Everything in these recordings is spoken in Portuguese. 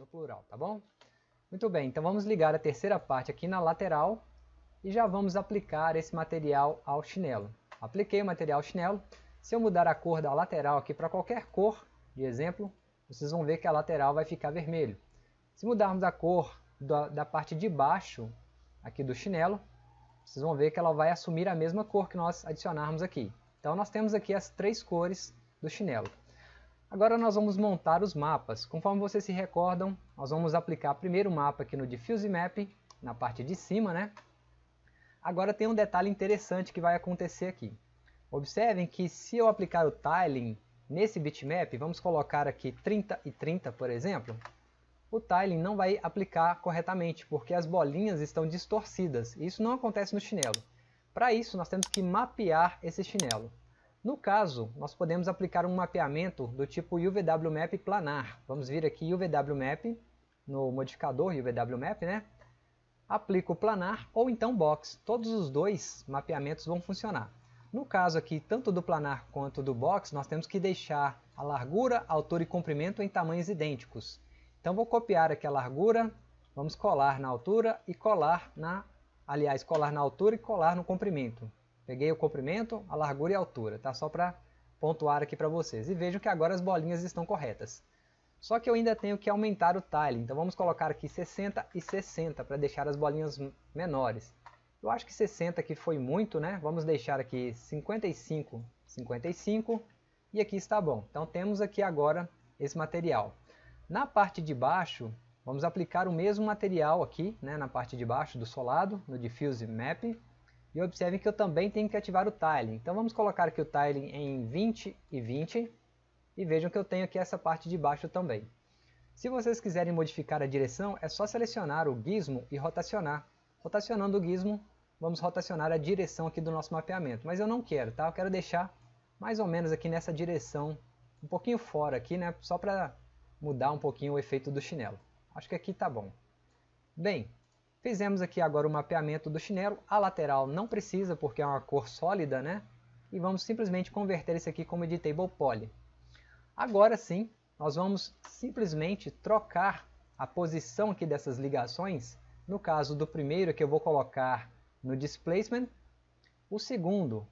no plural, tá bom? Muito bem, então vamos ligar a terceira parte aqui na lateral e já vamos aplicar esse material ao chinelo. Apliquei o material ao chinelo, se eu mudar a cor da lateral aqui para qualquer cor, de exemplo, vocês vão ver que a lateral vai ficar vermelho. Se mudarmos a cor da, da parte de baixo aqui do chinelo, vocês vão ver que ela vai assumir a mesma cor que nós adicionarmos aqui. Então nós temos aqui as três cores do chinelo. Agora nós vamos montar os mapas. Conforme vocês se recordam, nós vamos aplicar primeiro o mapa aqui no Diffuse Map, na parte de cima, né? Agora tem um detalhe interessante que vai acontecer aqui. Observem que se eu aplicar o tiling nesse bitmap, vamos colocar aqui 30 e 30, por exemplo, o tiling não vai aplicar corretamente, porque as bolinhas estão distorcidas. Isso não acontece no chinelo. Para isso, nós temos que mapear esse chinelo. No caso, nós podemos aplicar um mapeamento do tipo UVWMap planar. Vamos vir aqui UVWMap, no modificador UVWMap, né? Aplico planar ou então box. Todos os dois mapeamentos vão funcionar. No caso aqui, tanto do planar quanto do box, nós temos que deixar a largura, altura e comprimento em tamanhos idênticos. Então vou copiar aqui a largura, vamos colar na altura e colar na, aliás, colar na altura e colar no comprimento. Peguei o comprimento, a largura e a altura, tá? Só para pontuar aqui para vocês. E vejam que agora as bolinhas estão corretas. Só que eu ainda tenho que aumentar o tile, então vamos colocar aqui 60 e 60 para deixar as bolinhas menores. Eu acho que 60 aqui foi muito, né? Vamos deixar aqui 55, 55 e aqui está bom. Então temos aqui agora esse material. Na parte de baixo, vamos aplicar o mesmo material aqui, né, na parte de baixo do solado, no Diffuse Map. E observem que eu também tenho que ativar o Tiling. Então vamos colocar aqui o Tiling em 20 e 20. E vejam que eu tenho aqui essa parte de baixo também. Se vocês quiserem modificar a direção, é só selecionar o gizmo e rotacionar. Rotacionando o gizmo, vamos rotacionar a direção aqui do nosso mapeamento. Mas eu não quero, tá? Eu quero deixar mais ou menos aqui nessa direção, um pouquinho fora aqui, né? Só para mudar um pouquinho o efeito do chinelo. Acho que aqui está bom. Bem, fizemos aqui agora o mapeamento do chinelo. A lateral não precisa porque é uma cor sólida, né? E vamos simplesmente converter isso aqui como Editable Poly. Agora sim, nós vamos simplesmente trocar a posição aqui dessas ligações. No caso do primeiro que eu vou colocar no Displacement. O segundo,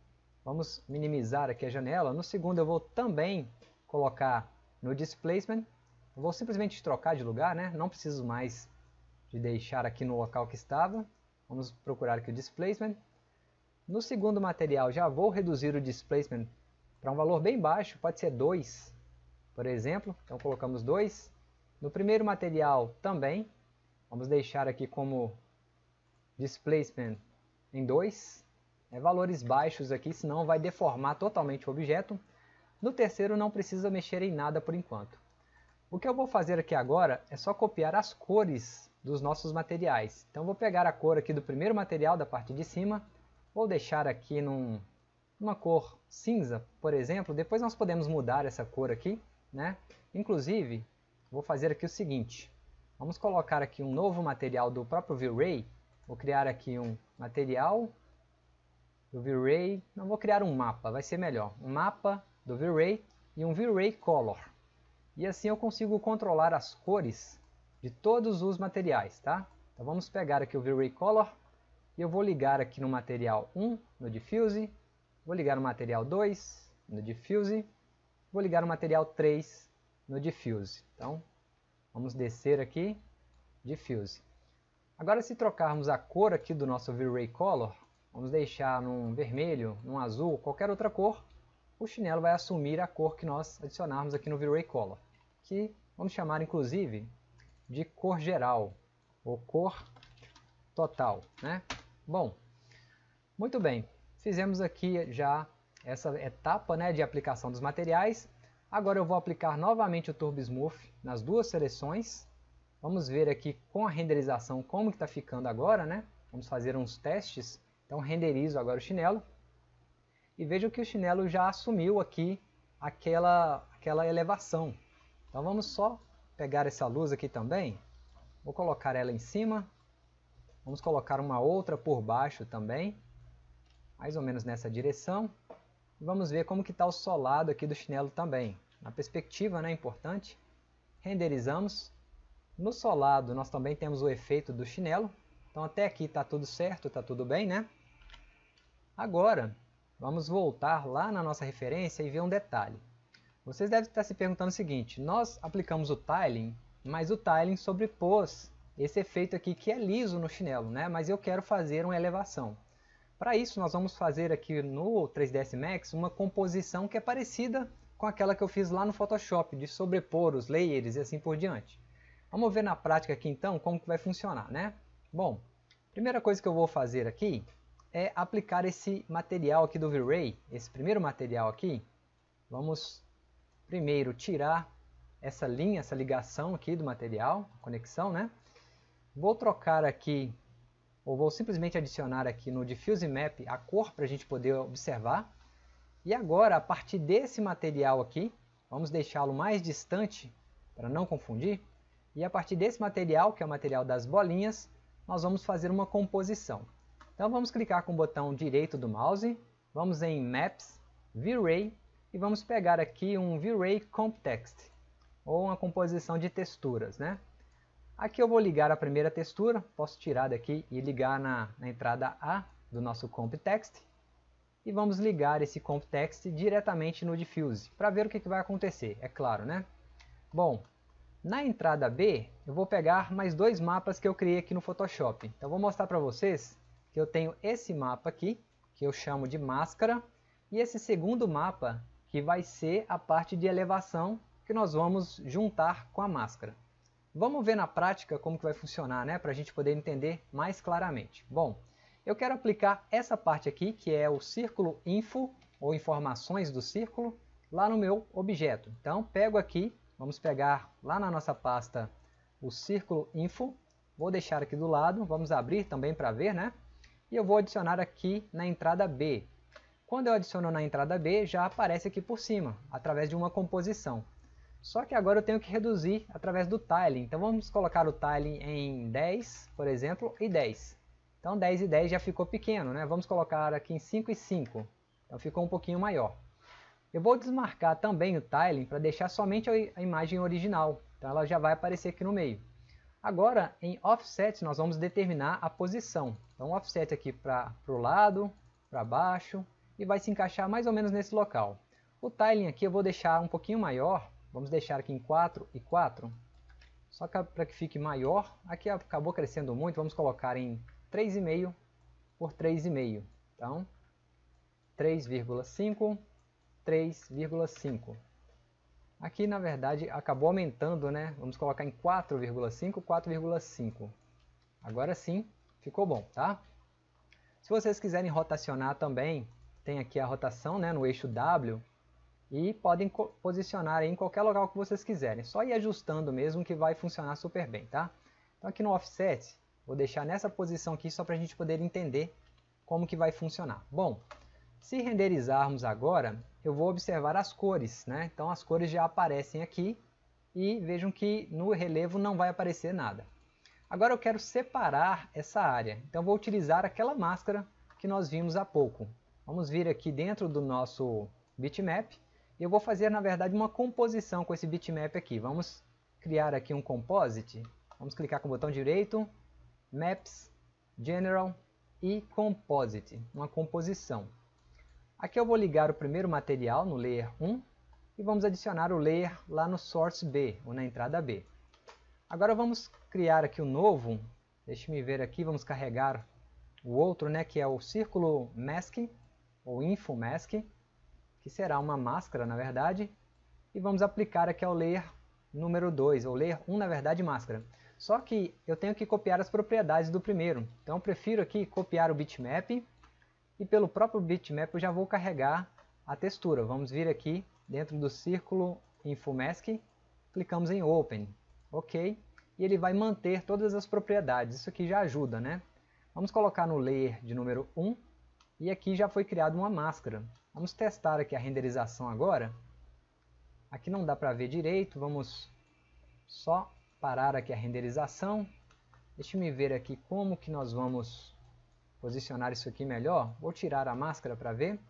vamos minimizar aqui a janela. No segundo eu vou também colocar no Displacement vou simplesmente trocar de lugar, né? não preciso mais de deixar aqui no local que estava. Vamos procurar aqui o Displacement. No segundo material já vou reduzir o Displacement para um valor bem baixo, pode ser 2, por exemplo. Então colocamos 2. No primeiro material também, vamos deixar aqui como Displacement em 2. É, valores baixos aqui, senão vai deformar totalmente o objeto. No terceiro não precisa mexer em nada por enquanto. O que eu vou fazer aqui agora é só copiar as cores dos nossos materiais. Então vou pegar a cor aqui do primeiro material da parte de cima, vou deixar aqui num, numa cor cinza, por exemplo, depois nós podemos mudar essa cor aqui, né? Inclusive, vou fazer aqui o seguinte, vamos colocar aqui um novo material do próprio V-Ray, vou criar aqui um material do V-Ray, não vou criar um mapa, vai ser melhor, um mapa do V-Ray e um V-Ray Color. E assim eu consigo controlar as cores de todos os materiais, tá? Então vamos pegar aqui o V-Ray Color e eu vou ligar aqui no material 1, no Diffuse, vou ligar no material 2, no Diffuse, vou ligar no material 3, no Diffuse. Então, vamos descer aqui, Diffuse. Agora se trocarmos a cor aqui do nosso V-Ray Color, vamos deixar num vermelho, num azul, qualquer outra cor, o chinelo vai assumir a cor que nós adicionarmos aqui no V-Ray Color que vamos chamar inclusive de cor geral ou cor total. Né? Bom, muito bem, fizemos aqui já essa etapa né, de aplicação dos materiais. Agora eu vou aplicar novamente o Turbo Smooth nas duas seleções. Vamos ver aqui com a renderização como está ficando agora. Né? Vamos fazer uns testes. Então renderizo agora o chinelo. E vejam que o chinelo já assumiu aqui aquela, aquela elevação. Então vamos só pegar essa luz aqui também, vou colocar ela em cima, vamos colocar uma outra por baixo também, mais ou menos nessa direção, vamos ver como que está o solado aqui do chinelo também. Na perspectiva, né, importante, renderizamos, No solado nós também temos o efeito do chinelo. Então até aqui está tudo certo, está tudo bem, né? Agora, vamos voltar lá na nossa referência e ver um detalhe. Vocês devem estar se perguntando o seguinte, nós aplicamos o tiling, mas o tiling sobrepôs esse efeito aqui que é liso no chinelo, né? mas eu quero fazer uma elevação. Para isso nós vamos fazer aqui no 3ds Max uma composição que é parecida com aquela que eu fiz lá no Photoshop, de sobrepor os layers e assim por diante. Vamos ver na prática aqui então como que vai funcionar, né? Bom, primeira coisa que eu vou fazer aqui é aplicar esse material aqui do V-Ray, esse primeiro material aqui. Vamos primeiro tirar essa linha, essa ligação aqui do material, conexão, né? Vou trocar aqui, ou vou simplesmente adicionar aqui no Diffuse Map a cor para a gente poder observar. E agora, a partir desse material aqui, vamos deixá-lo mais distante para não confundir. E a partir desse material, que é o material das bolinhas, nós vamos fazer uma composição. Então vamos clicar com o botão direito do mouse, vamos em Maps, V-Ray e vamos pegar aqui um V-Ray Comp Text, ou uma composição de texturas. Né? Aqui eu vou ligar a primeira textura, posso tirar daqui e ligar na, na entrada A do nosso Comp Text, e vamos ligar esse Comp Text diretamente no Diffuse, para ver o que, que vai acontecer, é claro. né? Bom, na entrada B, eu vou pegar mais dois mapas que eu criei aqui no Photoshop. Então vou mostrar para vocês que eu tenho esse mapa aqui, que eu chamo de máscara, e esse segundo mapa que vai ser a parte de elevação que nós vamos juntar com a máscara. Vamos ver na prática como que vai funcionar, né, para a gente poder entender mais claramente. Bom, eu quero aplicar essa parte aqui, que é o círculo info, ou informações do círculo, lá no meu objeto. Então, pego aqui, vamos pegar lá na nossa pasta o círculo info, vou deixar aqui do lado, vamos abrir também para ver, né? E eu vou adicionar aqui na entrada B, quando eu adiciono na entrada B, já aparece aqui por cima, através de uma composição. Só que agora eu tenho que reduzir através do tiling. Então vamos colocar o tiling em 10, por exemplo, e 10. Então 10 e 10 já ficou pequeno, né? Vamos colocar aqui em 5 e 5. Então ficou um pouquinho maior. Eu vou desmarcar também o tiling para deixar somente a imagem original. Então ela já vai aparecer aqui no meio. Agora, em offset, nós vamos determinar a posição. Então, offset aqui para o lado, para baixo, e vai se encaixar mais ou menos nesse local. O tiling aqui eu vou deixar um pouquinho maior, vamos deixar aqui em 4 e 4, só para que fique maior, aqui acabou crescendo muito, vamos colocar em 3,5 por 3,5, então 3,5, 3,5. Aqui na verdade acabou aumentando, né? Vamos colocar em 4,5, 4,5. Agora sim, ficou bom, tá? Se vocês quiserem rotacionar também, tem aqui a rotação né, no eixo W e podem posicionar em qualquer local que vocês quiserem. Só ir ajustando mesmo que vai funcionar super bem, tá? Então aqui no Offset, vou deixar nessa posição aqui só para a gente poder entender como que vai funcionar. Bom, se renderizarmos agora, eu vou observar as cores, né? Então as cores já aparecem aqui e vejam que no relevo não vai aparecer nada. Agora eu quero separar essa área, então vou utilizar aquela máscara que nós vimos há pouco. Vamos vir aqui dentro do nosso bitmap e eu vou fazer na verdade uma composição com esse bitmap aqui. Vamos criar aqui um composite. Vamos clicar com o botão direito, Maps, General e Composite, uma composição. Aqui eu vou ligar o primeiro material no Layer 1 e vamos adicionar o Layer lá no Source B, ou na entrada B. Agora vamos criar aqui o um novo, deixe-me ver aqui, vamos carregar o outro, né, que é o Círculo Mask, ou InfoMask, que será uma máscara na verdade, e vamos aplicar aqui ao layer número 2, ou layer 1 na verdade máscara. Só que eu tenho que copiar as propriedades do primeiro, então eu prefiro aqui copiar o bitmap, e pelo próprio bitmap eu já vou carregar a textura. Vamos vir aqui dentro do círculo InfoMask, clicamos em Open, ok, e ele vai manter todas as propriedades, isso aqui já ajuda, né? Vamos colocar no layer de número 1, e aqui já foi criada uma máscara. Vamos testar aqui a renderização agora. Aqui não dá para ver direito, vamos só parar aqui a renderização. Deixe-me ver aqui como que nós vamos posicionar isso aqui melhor. Vou tirar a máscara para ver.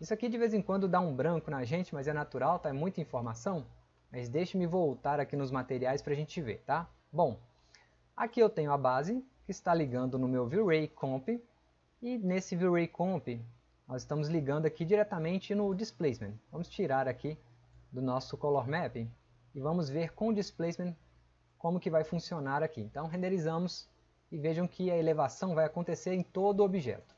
Isso aqui de vez em quando dá um branco na gente, mas é natural, tá? É muita informação. Mas deixe-me voltar aqui nos materiais para a gente ver, tá? Bom, aqui eu tenho a base que está ligando no meu V-Ray Comp e nesse V-Ray Comp nós estamos ligando aqui diretamente no Displacement. Vamos tirar aqui do nosso Color Mapping e vamos ver com o Displacement como que vai funcionar aqui. Então renderizamos e vejam que a elevação vai acontecer em todo o objeto.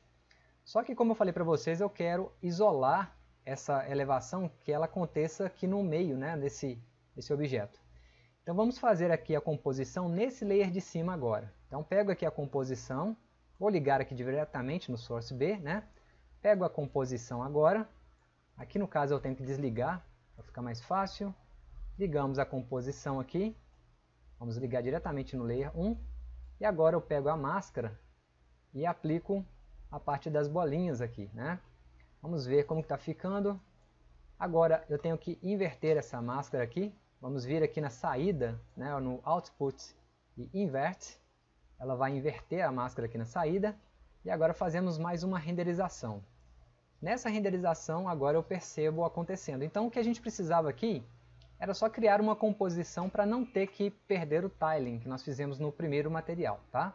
Só que como eu falei para vocês, eu quero isolar essa elevação que ela aconteça aqui no meio né, desse, desse objeto. Então vamos fazer aqui a composição nesse layer de cima agora. Então pego aqui a composição, vou ligar aqui diretamente no Source B, né? Pego a composição agora, aqui no caso eu tenho que desligar, para ficar mais fácil. Ligamos a composição aqui, vamos ligar diretamente no layer 1. E agora eu pego a máscara e aplico a parte das bolinhas aqui, né? Vamos ver como está ficando. Agora eu tenho que inverter essa máscara aqui. Vamos vir aqui na saída, né, no Output e Invert. Ela vai inverter a máscara aqui na saída. E agora fazemos mais uma renderização. Nessa renderização agora eu percebo acontecendo. Então o que a gente precisava aqui era só criar uma composição para não ter que perder o tiling que nós fizemos no primeiro material. Tá?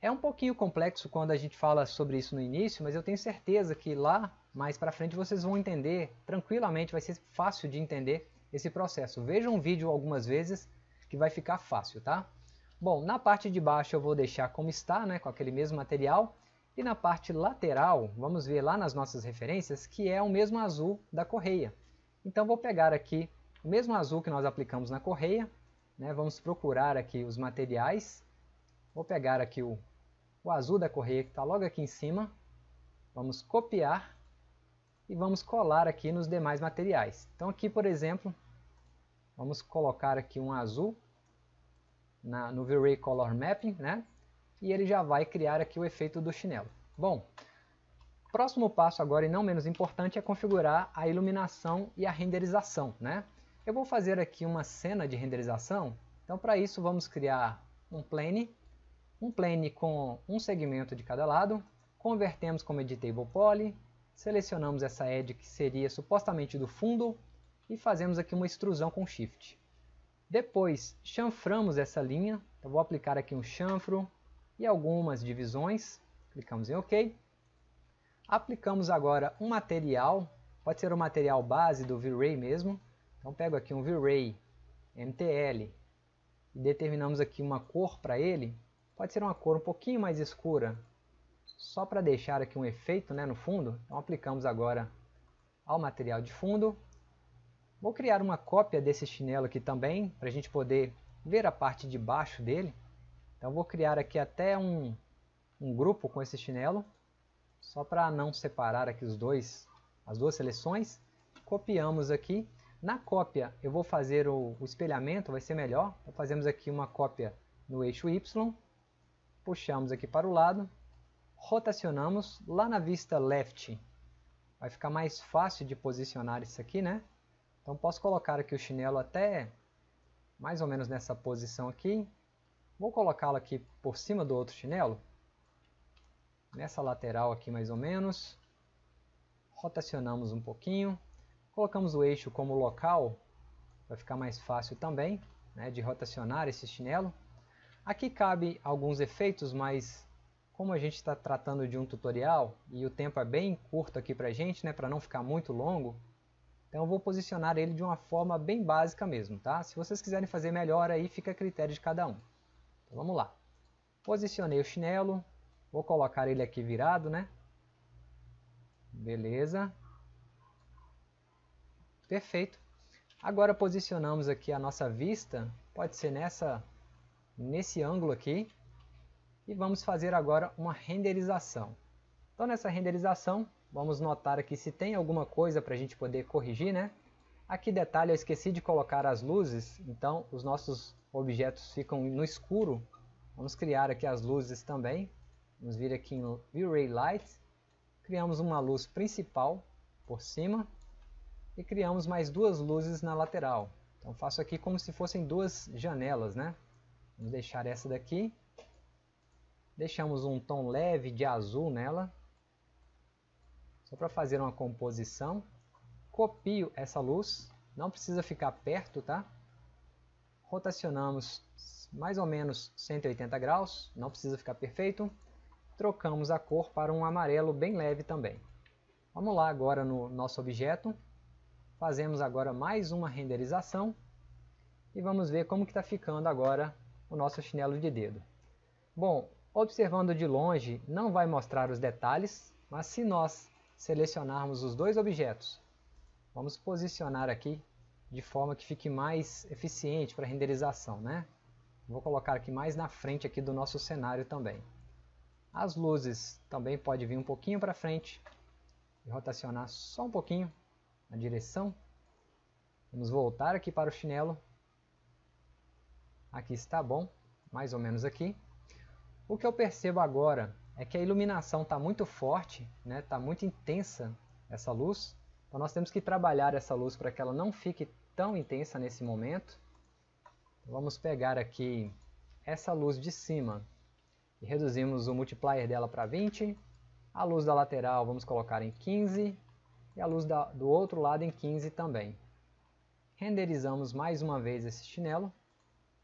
É um pouquinho complexo quando a gente fala sobre isso no início, mas eu tenho certeza que lá mais para frente vocês vão entender tranquilamente, vai ser fácil de entender esse processo. Vejam um vídeo algumas vezes que vai ficar fácil, tá? Bom, na parte de baixo eu vou deixar como está, né, com aquele mesmo material. E na parte lateral, vamos ver lá nas nossas referências, que é o mesmo azul da correia. Então vou pegar aqui o mesmo azul que nós aplicamos na correia, né, vamos procurar aqui os materiais. Vou pegar aqui o, o azul da correia que está logo aqui em cima. Vamos copiar e vamos colar aqui nos demais materiais. Então aqui, por exemplo, vamos colocar aqui um azul na, no V-Ray Color Mapping, né? E ele já vai criar aqui o efeito do chinelo. Bom, próximo passo agora, e não menos importante, é configurar a iluminação e a renderização, né? Eu vou fazer aqui uma cena de renderização, então para isso vamos criar um plane, um plane com um segmento de cada lado, convertemos como Editable Poly, selecionamos essa edge que seria supostamente do fundo e fazemos aqui uma extrusão com Shift. Depois chanframos essa linha, vou aplicar aqui um chanfro e algumas divisões, clicamos em OK. Aplicamos agora um material, pode ser o material base do V-Ray mesmo, então pego aqui um V-Ray MTL e determinamos aqui uma cor para ele, pode ser uma cor um pouquinho mais escura, só para deixar aqui um efeito né, no fundo, então aplicamos agora ao material de fundo, Vou criar uma cópia desse chinelo aqui também, para a gente poder ver a parte de baixo dele. Então vou criar aqui até um, um grupo com esse chinelo, só para não separar aqui os dois, as duas seleções. Copiamos aqui. Na cópia eu vou fazer o, o espelhamento, vai ser melhor. Então, fazemos aqui uma cópia no eixo Y, puxamos aqui para o lado, rotacionamos lá na vista left. Vai ficar mais fácil de posicionar isso aqui, né? Então posso colocar aqui o chinelo até mais ou menos nessa posição aqui. Vou colocá-lo aqui por cima do outro chinelo. Nessa lateral aqui mais ou menos. Rotacionamos um pouquinho. Colocamos o eixo como local. Vai ficar mais fácil também né, de rotacionar esse chinelo. Aqui cabe alguns efeitos, mas como a gente está tratando de um tutorial e o tempo é bem curto aqui para a gente, né, para não ficar muito longo, então eu vou posicionar ele de uma forma bem básica mesmo, tá? Se vocês quiserem fazer melhor aí, fica a critério de cada um. Então vamos lá. Posicionei o chinelo, vou colocar ele aqui virado, né? Beleza. Perfeito. Agora posicionamos aqui a nossa vista, pode ser nessa, nesse ângulo aqui. E vamos fazer agora uma renderização. Então nessa renderização, Vamos notar aqui se tem alguma coisa para a gente poder corrigir, né? Aqui detalhe, eu esqueci de colocar as luzes, então os nossos objetos ficam no escuro. Vamos criar aqui as luzes também. Vamos vir aqui no V-Ray Light. Criamos uma luz principal por cima e criamos mais duas luzes na lateral. Então faço aqui como se fossem duas janelas, né? Vamos deixar essa daqui. Deixamos um tom leve de azul nela. Só para fazer uma composição, copio essa luz, não precisa ficar perto, tá? Rotacionamos mais ou menos 180 graus, não precisa ficar perfeito. Trocamos a cor para um amarelo bem leve também. Vamos lá agora no nosso objeto. Fazemos agora mais uma renderização. E vamos ver como está ficando agora o nosso chinelo de dedo. Bom, observando de longe não vai mostrar os detalhes, mas se nós selecionarmos os dois objetos, vamos posicionar aqui de forma que fique mais eficiente para renderização. Né? Vou colocar aqui mais na frente aqui do nosso cenário também. As luzes também pode vir um pouquinho para frente e rotacionar só um pouquinho na direção. Vamos voltar aqui para o chinelo. Aqui está bom, mais ou menos aqui. O que eu percebo agora é que a iluminação está muito forte, está né? Tá muito intensa essa luz. Então nós temos que trabalhar essa luz para que ela não fique tão intensa nesse momento. Vamos pegar aqui essa luz de cima e reduzimos o multiplier dela para 20. A luz da lateral vamos colocar em 15 e a luz da, do outro lado em 15 também. Renderizamos mais uma vez esse chinelo.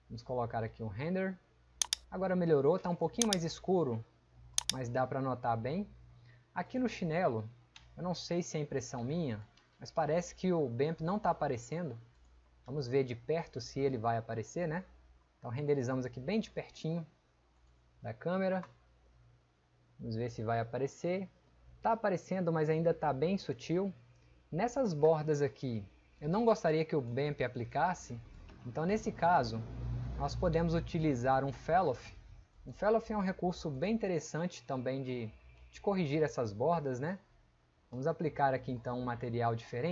Vamos colocar aqui um render. Agora melhorou, está um pouquinho mais escuro, mas dá para notar bem. Aqui no chinelo, eu não sei se é impressão minha, mas parece que o BAMP não está aparecendo. Vamos ver de perto se ele vai aparecer, né? Então renderizamos aqui bem de pertinho da câmera. Vamos ver se vai aparecer. Está aparecendo, mas ainda está bem sutil. Nessas bordas aqui, eu não gostaria que o BAMP aplicasse. Então nesse caso, nós podemos utilizar um Felloff. Um Felloff é um recurso bem interessante também de, de corrigir essas bordas, né? Vamos aplicar aqui então um material diferente.